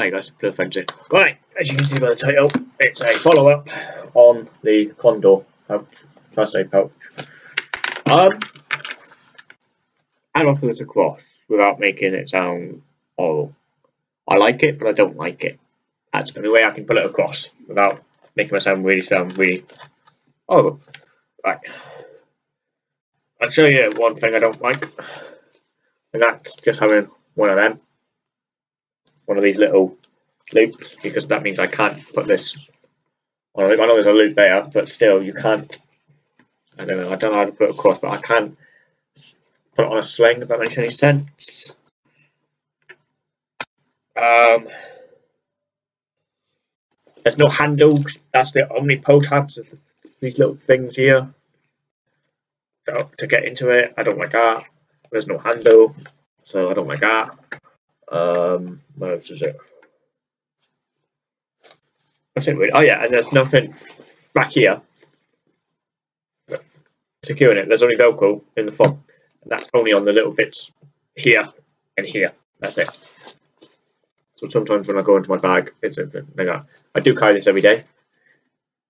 Hi guys, Blue Frenzy. Right, as you can see by the title, it's a follow-up on the Condor pouch, first aid pouch. Um, I put this across without making it sound horrible? I like it, but I don't like it. That's the only way I can put it across without making myself really sound really horrible. Right. I'll show you one thing I don't like, and that's just having one of them one of these little loops because that means I can't put this on a loop. I know there's a loop there, but still you can't. I don't know. I don't know how to put it across, but I can't put it on a sling. If that makes any sense. Um, there's no handle. That's the pull tabs of these little things here. To get into it, I don't like that. There's no handle, so I don't like that. Um, what else is it? That's it really. Oh yeah, and there's nothing back here securing it. There's only Velcro in the front, and that's only on the little bits here and here. That's it. So sometimes when I go into my bag, it's like that. I do carry this every day.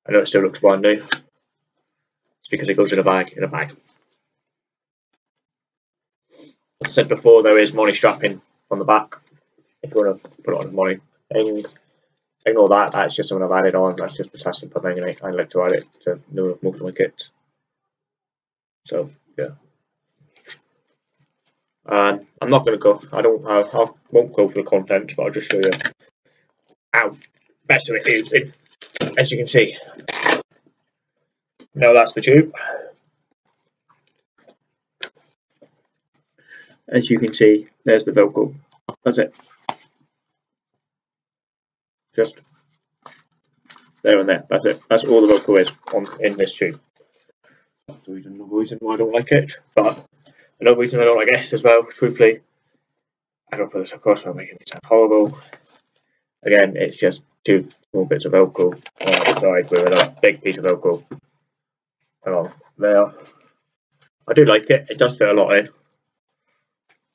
I know it still looks brand new. It's because it goes in a bag, in a bag. As I said before, there is MOLLE strapping on the back if you want to put it on the MOLLE things. Ignore that, that's just something I've added on, that's just potassium permanganate. I like to add it to most of my kits. So, yeah. Um, I'm not going to go, I don't, I, I won't go for the content, but I'll just show you how better it is, it, as you can see. Now that's the tube. As you can see, there's the Velcro. That's it. Just there and there. That's it. That's all the Velcro is on in this tube. That's the reason, another reason why I don't like it. But another reason I don't like S as well, truthfully, I don't put this across I'm making it sound horrible. Again, it's just two small bits of Velcro on the side with a big piece of Velcro along there. I do like it. It does fit a lot in.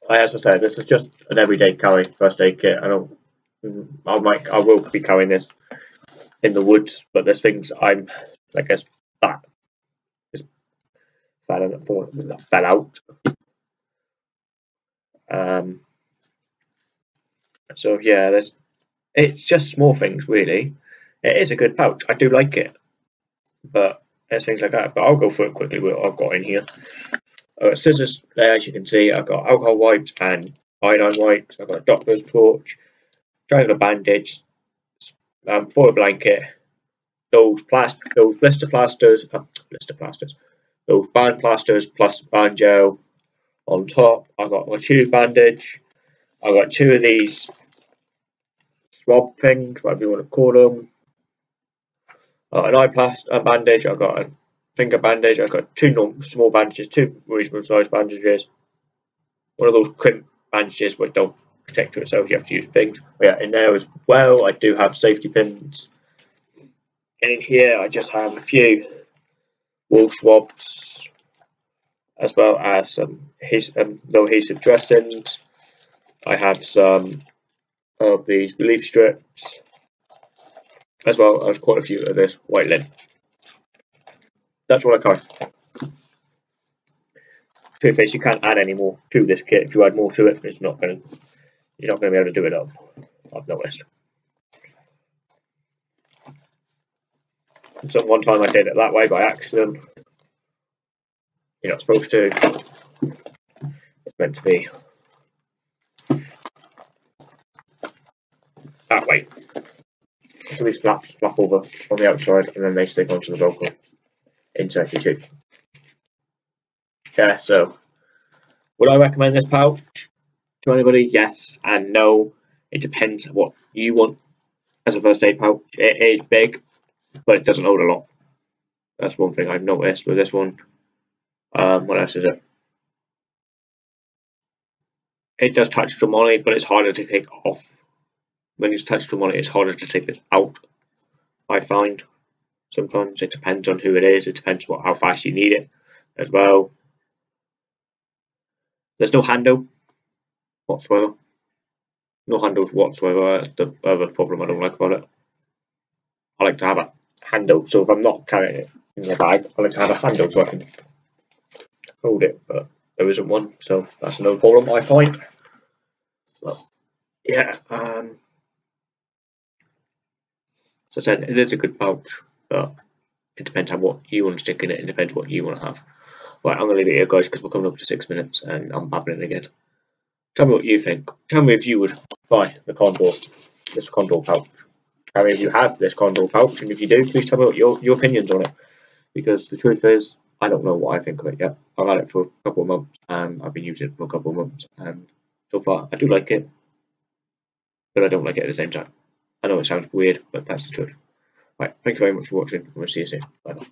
As I said, this is just an everyday carry first aid kit. I don't. I might. I will be carrying this in the woods, but there's things I'm. I guess that just fell, fell out. Um. So yeah, there's. It's just small things, really. It is a good pouch. I do like it, but there's things like that. But I'll go through it quickly. What I've got in here. Uh, scissors there, as you can see. I've got alcohol wipes and iodine wipes. I've got a doctor's torch, triangular bandage, um, foil blanket, those plast those blister plasters, uh, blister plasters, those band plasters plus band gel on top. I've got my tube bandage. I've got two of these swab things, whatever you want to call them. Uh, an eye plast uh, bandage. I've got a finger bandage. I've got two normal, small bandages, two reasonable sized bandages. One of those crimp bandages which don't protect to itself, you have to use things. But yeah, in there as well, I do have safety pins. And in here, I just have a few wool swabs, as well as some um, adhesive dressings. I have some of these relief strips, as well as quite a few of this white lint that's what I carry. Truth is, you can't add any more to this kit. If you add more to it, it's not going to, you're not going to be able to do it up. I've noticed. And so one time I did it that way by accident. You're not supposed to. It's meant to be that way. So these flaps flap over on the outside and then they stick onto the Velcro into tube. Yeah, so would I recommend this pouch to anybody? Yes and no. It depends what you want as a first aid pouch. It is big, but it doesn't hold a lot. That's one thing I've noticed with this one. Um, what else is it? It does touch the MOLLE, but it's harder to take off. When you touch the MOLLE, it's harder to take this out, I find. Sometimes it depends on who it is. It depends what how fast you need it as well. There's no handle whatsoever. no handles whatsoever. That's the other problem I don't like about it. I like to have a handle, so if I'm not carrying it in the bag, I like to have a handle so I can hold it, but there isn't one, so that's another problem I find. Yeah, um, so I said it is a good pouch, but it depends on what you want to stick in it. It depends what you want to have. Right, I'm gonna leave it here, guys, because we're coming up to six minutes, and I'm babbling again. Tell me what you think. Tell me if you would buy the Condor, this Condor pouch. Tell me if you have this Condor pouch, and if you do, please tell me what your, your opinions on it. Because the truth is, I don't know what I think of it yet. I've had it for a couple of months, and I've been using it for a couple of months, and so far I do like it, but I don't like it at the same time. I know it sounds weird, but that's the truth. Right, thank you very much for watching, and we'll see you soon. Bye bye.